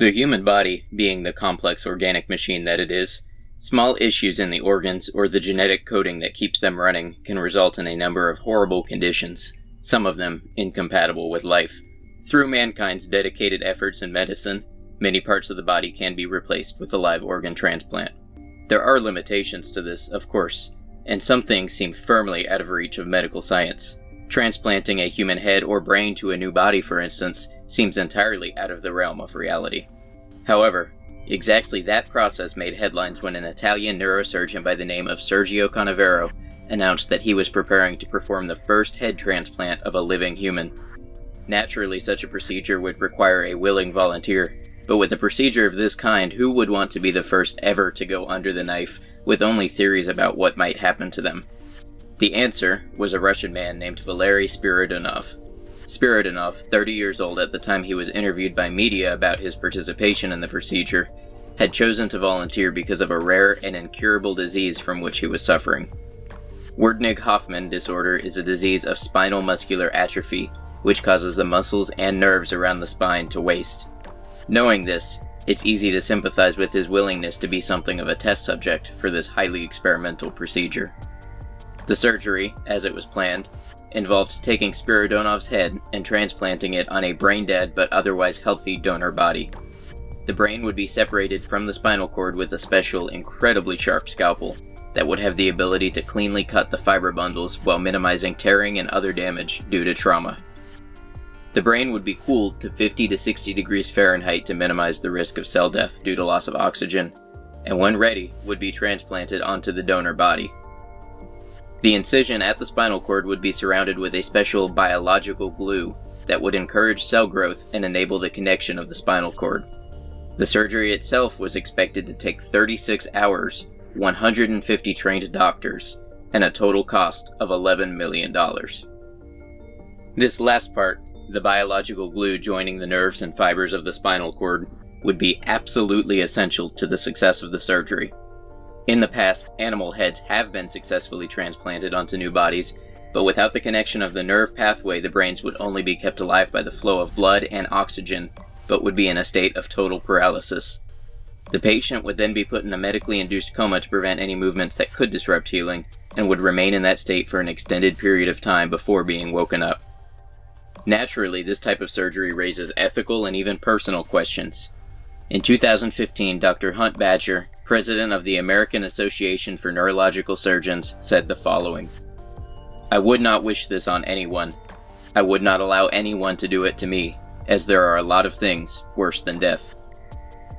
The human body, being the complex organic machine that it is, small issues in the organs or the genetic coding that keeps them running can result in a number of horrible conditions, some of them incompatible with life. Through mankind's dedicated efforts in medicine, many parts of the body can be replaced with a live organ transplant. There are limitations to this, of course, and some things seem firmly out of reach of medical science. Transplanting a human head or brain to a new body, for instance, seems entirely out of the realm of reality. However, exactly that process made headlines when an Italian neurosurgeon by the name of Sergio Canavero announced that he was preparing to perform the first head transplant of a living human. Naturally, such a procedure would require a willing volunteer, but with a procedure of this kind, who would want to be the first ever to go under the knife with only theories about what might happen to them? The answer was a Russian man named Valery Spiridonov. Spiridonov, 30 years old at the time he was interviewed by media about his participation in the procedure, had chosen to volunteer because of a rare and incurable disease from which he was suffering. Werdnig-Hoffmann disorder is a disease of spinal muscular atrophy, which causes the muscles and nerves around the spine to waste. Knowing this, it's easy to sympathize with his willingness to be something of a test subject for this highly experimental procedure. The surgery, as it was planned, involved taking Spiridonov's head and transplanting it on a brain-dead but otherwise healthy donor body. The brain would be separated from the spinal cord with a special, incredibly sharp scalpel that would have the ability to cleanly cut the fiber bundles while minimizing tearing and other damage due to trauma. The brain would be cooled to 50 to 60 degrees Fahrenheit to minimize the risk of cell death due to loss of oxygen, and when ready, would be transplanted onto the donor body. The incision at the spinal cord would be surrounded with a special biological glue that would encourage cell growth and enable the connection of the spinal cord. The surgery itself was expected to take 36 hours, 150 trained doctors, and a total cost of $11 million. This last part, the biological glue joining the nerves and fibers of the spinal cord, would be absolutely essential to the success of the surgery. In the past, animal heads have been successfully transplanted onto new bodies, but without the connection of the nerve pathway, the brains would only be kept alive by the flow of blood and oxygen, but would be in a state of total paralysis. The patient would then be put in a medically induced coma to prevent any movements that could disrupt healing, and would remain in that state for an extended period of time before being woken up. Naturally, this type of surgery raises ethical and even personal questions. In 2015, Dr. Hunt Batjer, president of the American Association for Neurological Surgeons, said the following I would not wish this on anyone. I would not allow anyone to do it to me, as there are a lot of things worse than death.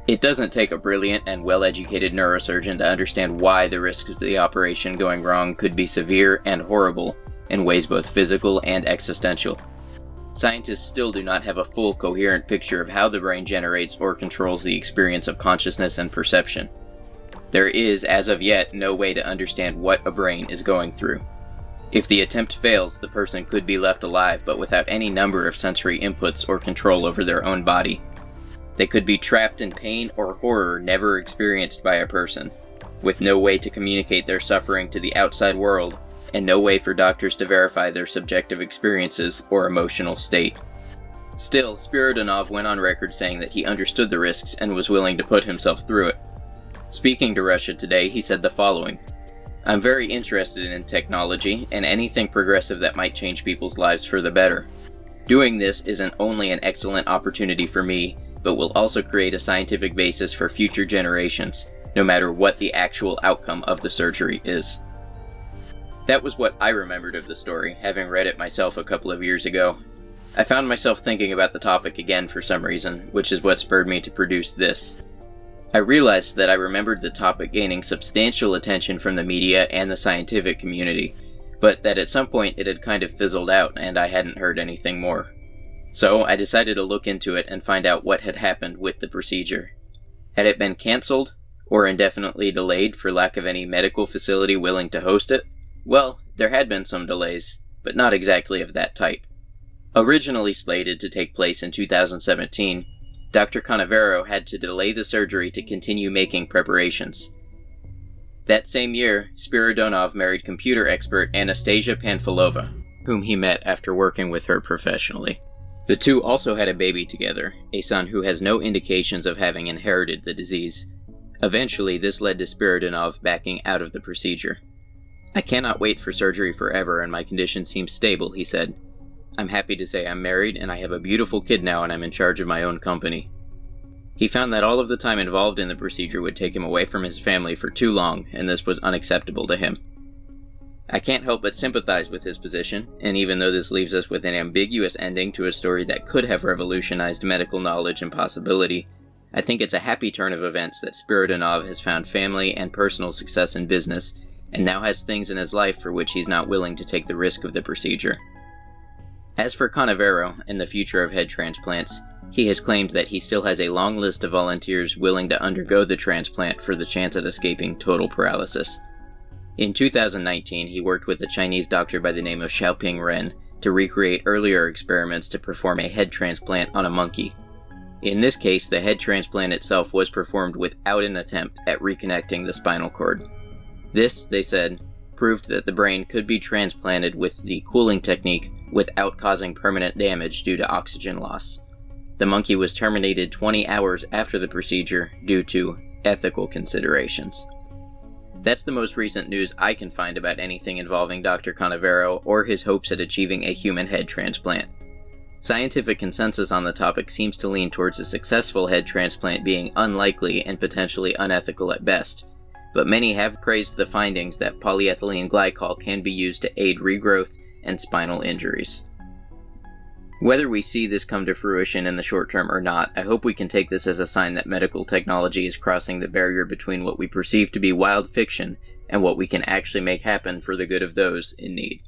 It doesn't take a brilliant and well educated neurosurgeon to understand why the risks of the operation going wrong could be severe and horrible in ways both physical and existential. Scientists still do not have a full coherent picture of how the brain generates or controls the experience of consciousness and perception. There is, as of yet, no way to understand what a brain is going through. If the attempt fails, the person could be left alive but without any number of sensory inputs or control over their own body. They could be trapped in pain or horror never experienced by a person, with no way to communicate their suffering to the outside world, and no way for doctors to verify their subjective experiences or emotional state. Still, Spiridonov went on record saying that he understood the risks and was willing to put himself through it. Speaking to Russia Today, he said the following I'm very interested in technology and anything progressive that might change people's lives for the better. Doing this isn't only an excellent opportunity for me, but will also create a scientific basis for future generations, no matter what the actual outcome of the surgery is. That was what I remembered of the story, having read it myself a couple of years ago. I found myself thinking about the topic again for some reason, which is what spurred me to produce this. I realized that I remembered the topic gaining substantial attention from the media and the scientific community, but that at some point it had kind of fizzled out and I hadn't heard anything more. So I decided to look into it and find out what had happened with the procedure. Had it been cancelled, or indefinitely delayed for lack of any medical facility willing to host it? Well, there had been some delays, but not exactly of that type. Originally slated to take place in 2017, Dr. Canavero had to delay the surgery to continue making preparations. That same year, Spiridonov married computer expert Anastasia Panfilova, whom he met after working with her professionally. The two also had a baby together, a son who has no indications of having inherited the disease. Eventually, this led to Spiridonov backing out of the procedure. I cannot wait for surgery forever and my condition seems stable, he said. I'm happy to say I'm married and I have a beautiful kid now and I'm in charge of my own company. He found that all of the time involved in the procedure would take him away from his family for too long, and this was unacceptable to him. I can't help but sympathize with his position, and even though this leaves us with an ambiguous ending to a story that could have revolutionized medical knowledge and possibility, I think it's a happy turn of events that Spiridonov has found family and personal success in business, and now has things in his life for which he's not willing to take the risk of the procedure. As for Canavero and the future of head transplants, he has claimed that he still has a long list of volunteers willing to undergo the transplant for the chance at escaping total paralysis. In 2019, he worked with a Chinese doctor by the name of Xiaoping Ren to recreate earlier experiments to perform a head transplant on a monkey. In this case, the head transplant itself was performed without an attempt at reconnecting the spinal cord. This, they said, proved that the brain could be transplanted with the cooling technique without causing permanent damage due to oxygen loss. The monkey was terminated 20 hours after the procedure due to ethical considerations. That's the most recent news I can find about anything involving Dr. Canavero or his hopes at achieving a human head transplant. Scientific consensus on the topic seems to lean towards a successful head transplant being unlikely and potentially unethical at best, but many have praised the findings that polyethylene glycol can be used to aid regrowth and spinal injuries. Whether we see this come to fruition in the short term or not, I hope we can take this as a sign that medical technology is crossing the barrier between what we perceive to be wild fiction and what we can actually make happen for the good of those in need.